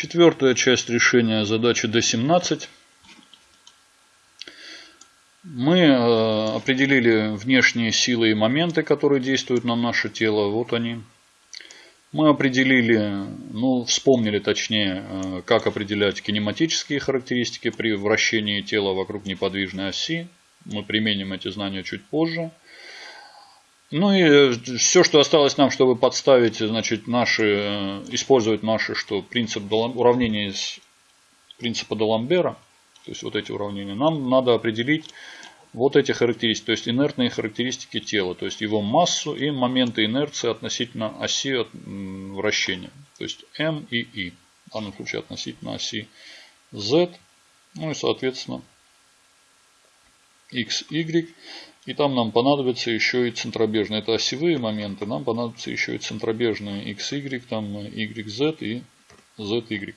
Четвертая часть решения задачи D17. Мы э, определили внешние силы и моменты, которые действуют на наше тело. Вот они. Мы определили, ну, вспомнили точнее, э, как определять кинематические характеристики при вращении тела вокруг неподвижной оси. Мы применим эти знания чуть позже. Ну и э, все, что осталось нам, чтобы подставить, значит, наши, э, использовать наши, что принцип уравнения из принципа Даламбера, то есть вот эти уравнения, нам надо определить вот эти характеристики, то есть инертные характеристики тела, то есть его массу и моменты инерции относительно оси вращения, то есть m и i, в данном случае относительно оси z, ну и соответственно x, y. И там нам понадобится еще и центробежные. Это осевые моменты. Нам понадобится еще и центробежные x, y, там y, z и z, y.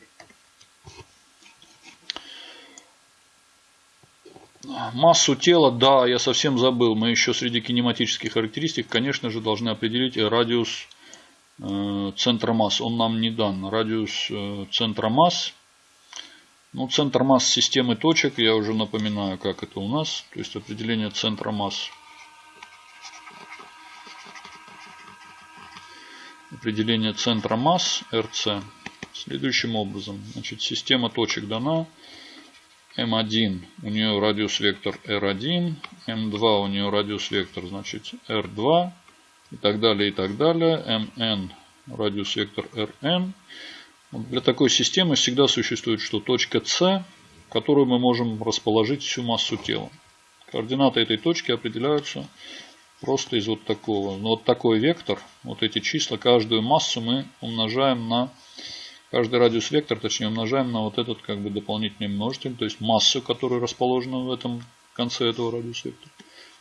Массу тела, да, я совсем забыл. Мы еще среди кинематических характеристик, конечно же, должны определить радиус э, центра масс. Он нам не дан. Радиус э, центра масс ну, центр масс системы точек, я уже напоминаю, как это у нас. То есть определение центра масс. Определение центра масс РЦ следующим образом. Значит, система точек дана. М1 у нее радиус вектор R1, М2 у нее радиус вектор значит R2 и так далее и так далее. МН радиус вектор Rn. Для такой системы всегда существует что точка С, в которую мы можем расположить всю массу тела. Координаты этой точки определяются просто из вот такого. Но вот такой вектор, вот эти числа, каждую массу мы умножаем на, каждый радиус вектор, точнее умножаем на вот этот как бы дополнительный множитель, то есть массу, которая расположена в этом конце этого радиус вектора.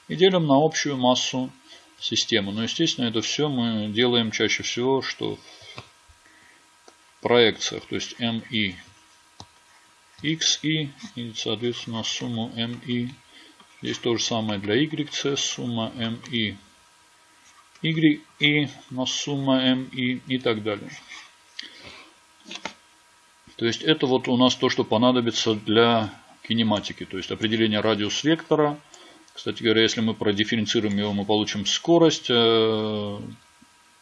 И делим на общую массу системы. Но естественно это все мы делаем чаще всего, что проекциях, то есть MI XI и, соответственно, сумму MI. Здесь то же самое для YC, сумма MI YI на сумма MI и так далее. То есть это вот у нас то, что понадобится для кинематики. То есть определение радиус вектора. Кстати говоря, если мы продифференцируем его, мы получим скорость э,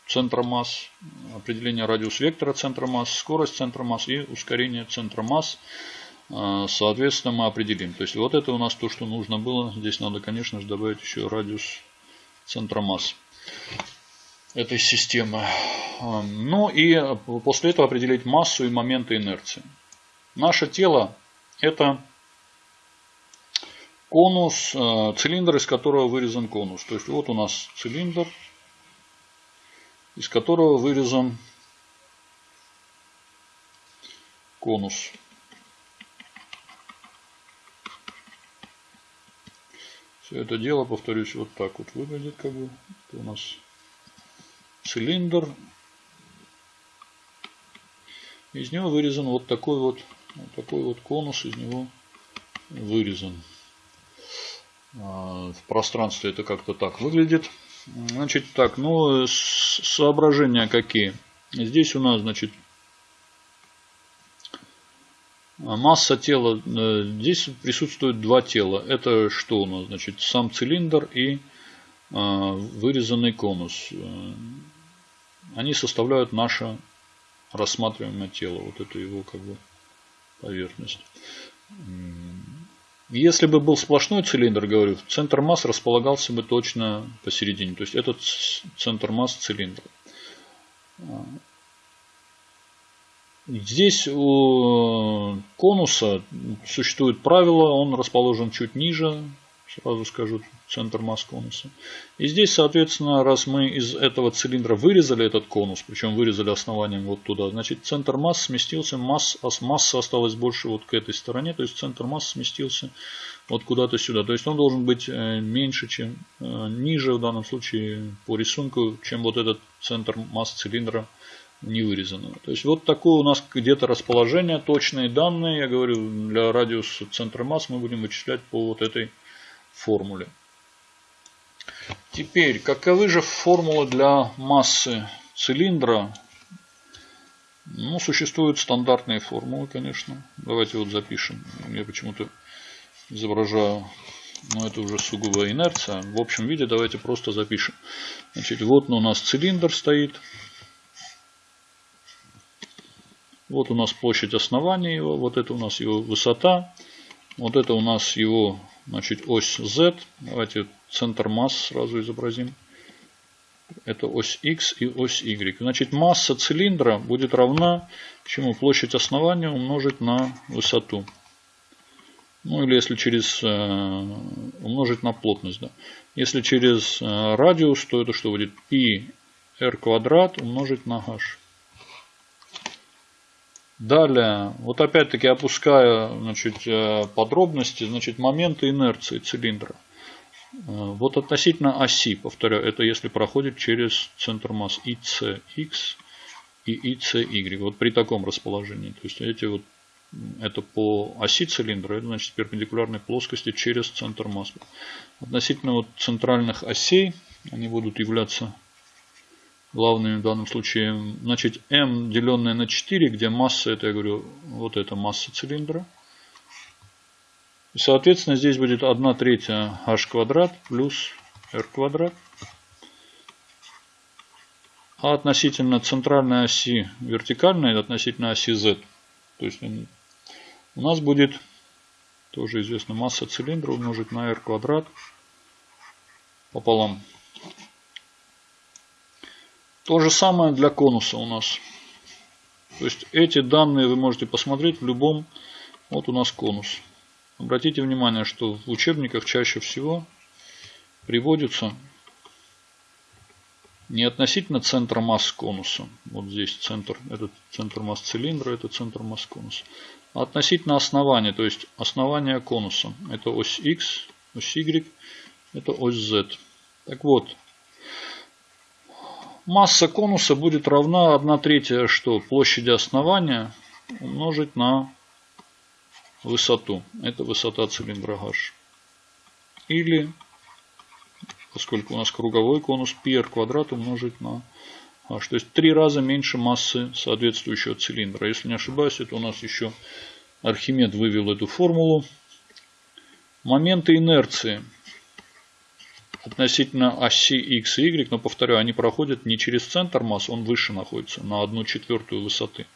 центра масс, определение радиус вектора центра масс, скорость центра масс и ускорение центра масс. А, соответственно, мы определим. То есть, вот это у нас то, что нужно было. Здесь надо, конечно же, добавить еще радиус центра масс этой системы. А, ну и после этого определить массу и моменты инерции. Наше тело это конус, цилиндр, из которого вырезан конус. То есть вот у нас цилиндр, из которого вырезан конус. Все это дело, повторюсь, вот так вот выглядит, как бы. Это у нас цилиндр. Из него вырезан вот такой вот, вот такой вот конус, из него вырезан. А, в пространстве это как-то так выглядит. Значит, так, ну, соображения какие? Здесь у нас, значит, масса тела. Э, здесь присутствует два тела. Это что у нас? Значит, сам цилиндр и а, вырезанный конус. Э, они составляют наше рассматриваемое тело. Вот это его как бы поверхность. Если бы был сплошной цилиндр, говорю, центр масс располагался бы точно посередине. То есть этот центр масс цилиндра. Здесь у конуса существует правило, он расположен чуть ниже сразу скажу, центр масс конуса. И здесь, соответственно, раз мы из этого цилиндра вырезали этот конус, причем вырезали основанием вот туда, значит центр масс сместился, масс, масса осталась больше вот к этой стороне, то есть центр масс сместился вот куда-то сюда. То есть он должен быть э, меньше, чем э, ниже в данном случае по рисунку, чем вот этот центр масс цилиндра не вырезанного. То есть вот такое у нас где-то расположение, точные данные, я говорю, для радиуса центра масс мы будем вычислять по вот этой формуле. Теперь, каковы же формулы для массы цилиндра? Ну, существуют стандартные формулы, конечно. Давайте вот запишем. Я почему-то изображаю, но это уже сугубо инерция. В общем виде давайте просто запишем. Значит, вот у нас цилиндр стоит. Вот у нас площадь основания его, вот это у нас его высота, вот это у нас его значит, ось Z. Давайте центр масс сразу изобразим. Это ось X и ось Y. Значит, масса цилиндра будет равна чему? Площадь основания умножить на высоту. Ну или если через э, умножить на плотность. Да. Если через э, радиус, то это что будет? Пи r квадрат умножить на h. Далее, вот опять-таки опуская значит, э, подробности, значит, моменты инерции цилиндра. Э, вот относительно оси, повторяю, это если проходит через центр масс ICX и ICY. Вот при таком расположении. То есть эти вот это по оси цилиндра, это значит перпендикулярной плоскости через центр масс. Относительно вот центральных осей, они будут являться главными в данном случае. Значит, m деленное на 4, где масса, это я говорю, вот это масса цилиндра. И, соответственно, здесь будет 1 третья h квадрат плюс r квадрат. А относительно центральной оси вертикальной, относительно оси z, то есть у нас будет, тоже известно, масса цилиндра умножить на r квадрат пополам то же самое для конуса у нас. То есть эти данные вы можете посмотреть в любом. Вот у нас конус. Обратите внимание, что в учебниках чаще всего приводится не относительно центра масс конуса. Вот здесь центр, этот центр масс цилиндра, это центр масс конуса. А относительно основания, то есть основания конуса. Это ось X, ось Y, это ось Z. Так вот, Масса конуса будет равна 1 третья что? Площади основания умножить на высоту. Это высота цилиндра H. Или, поскольку у нас круговой конус, πr квадрат умножить на H. То есть три раза меньше массы соответствующего цилиндра. Если не ошибаюсь, это у нас еще Архимед вывел эту формулу. Моменты инерции относительно оси x и y, но повторяю, они проходят не через центр масс, он выше находится, на 1 четвертую высоты.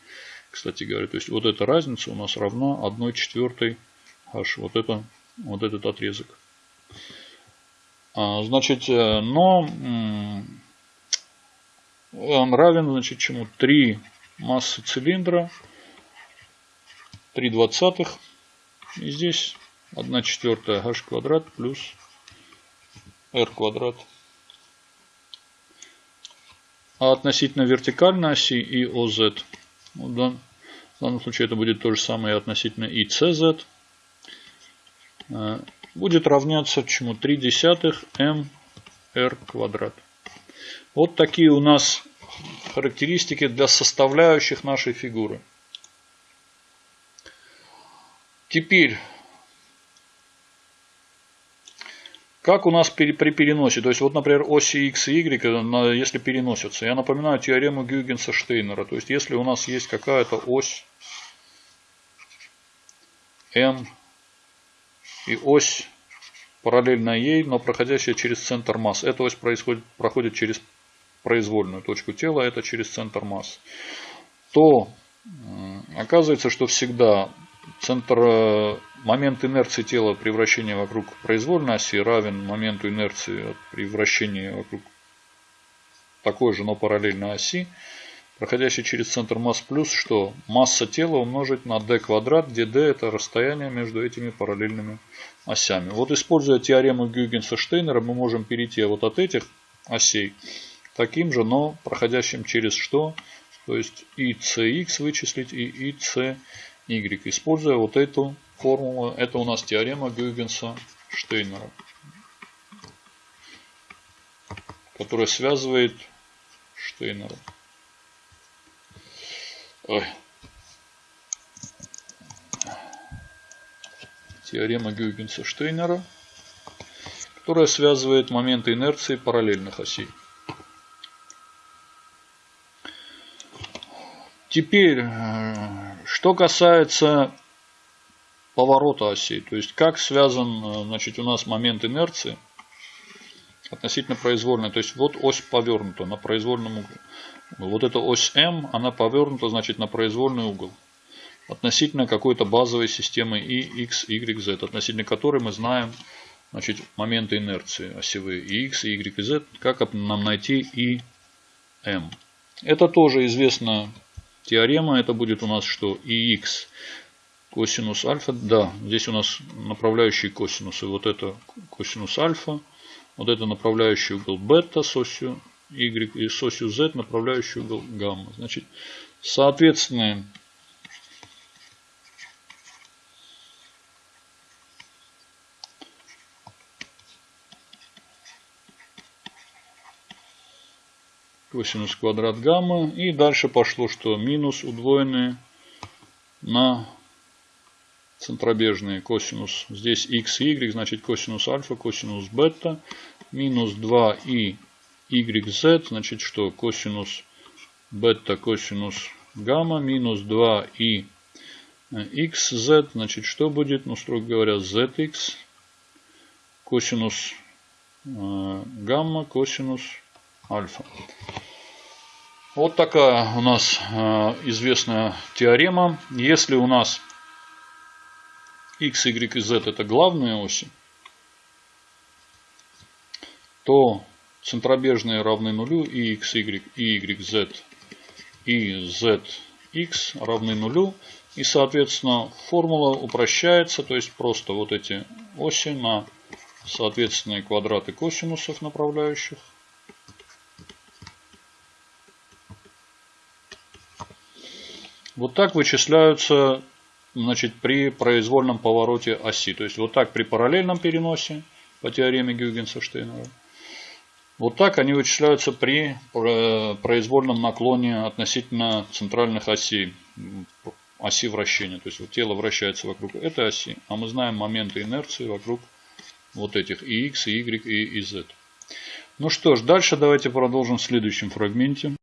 Кстати говоря, то есть вот эта разница у нас равна 1 четвертой h. Вот, это, вот этот отрезок. А, значит, э, но он равен, значит, чему? 3 массы цилиндра, 3 двадцатых. И здесь 1 четвертая h квадрат плюс r квадрат. А относительно вертикальной оси и OZ, в данном случае это будет то же самое относительно и CZ, э, будет равняться чему? 3 десятых m r квадрат. Вот такие у нас характеристики для составляющих нашей фигуры. Теперь Как у нас при переносе, то есть вот, например, оси x и y, если переносятся, я напоминаю теорему Гюгенса-Штейнера, то есть если у нас есть какая-то ось m и ось параллельная ей, но проходящая через центр масс, эта ось происходит, проходит через произвольную точку тела, это через центр масс, то оказывается, что всегда центр, э, момент инерции тела при вращении вокруг произвольной оси равен моменту инерции при вращении вокруг такой же, но параллельной оси, проходящей через центр масс плюс, что масса тела умножить на d квадрат, где d это расстояние между этими параллельными осями. Вот используя теорему Гюгенса-Штейнера мы можем перейти вот от этих осей таким же, но проходящим через что? То есть и cx вычислить, и и c y, используя вот эту формулу. Это у нас теорема Гюйгенса Штейнера, которая связывает Штейнера. Ой. Теорема Гюйгенса Штейнера, которая связывает моменты инерции параллельных осей. Теперь, э, что касается поворота осей, то есть как связан э, значит, у нас момент инерции относительно произвольной. То есть вот ось повернута на произвольном углу. Вот эта ось М, она повернута значит на произвольный угол. Относительно какой-то базовой системы И, X, Y, Z, относительно которой мы знаем значит, моменты инерции осевые и X, Y, Z. Как нам найти И, М. Это тоже известна теорема. Это будет у нас что? ИХ косинус альфа. Да, здесь у нас направляющие косинусы. Вот это косинус альфа. Вот это направляющий угол бета с осью Y и с осью Z направляющий угол гамма. Значит, соответственно, косинус квадрат гамма. И дальше пошло, что минус удвоенные на центробежные косинус. Здесь x и y, значит косинус альфа, косинус бета. Минус 2 и yz, значит что? Косинус бета, косинус гамма. Минус 2 и xz, значит что будет? Ну, строго говоря, zx. Косинус э, гамма, косинус альфа. Вот такая у нас э, известная теорема. Если у нас x, y и z это главные оси, то центробежные равны нулю и x, y, и y, z и z, x равны нулю. И, соответственно, формула упрощается, то есть просто вот эти оси на соответственные квадраты косинусов направляющих Вот так вычисляются значит, при произвольном повороте оси. То есть вот так при параллельном переносе по теореме Гюйгенса-Штейнера. Вот так они вычисляются при э, произвольном наклоне относительно центральных осей, оси вращения. То есть вот тело вращается вокруг этой оси, а мы знаем моменты инерции вокруг вот этих и x, и y, и z. Ну что ж, дальше давайте продолжим в следующем фрагменте.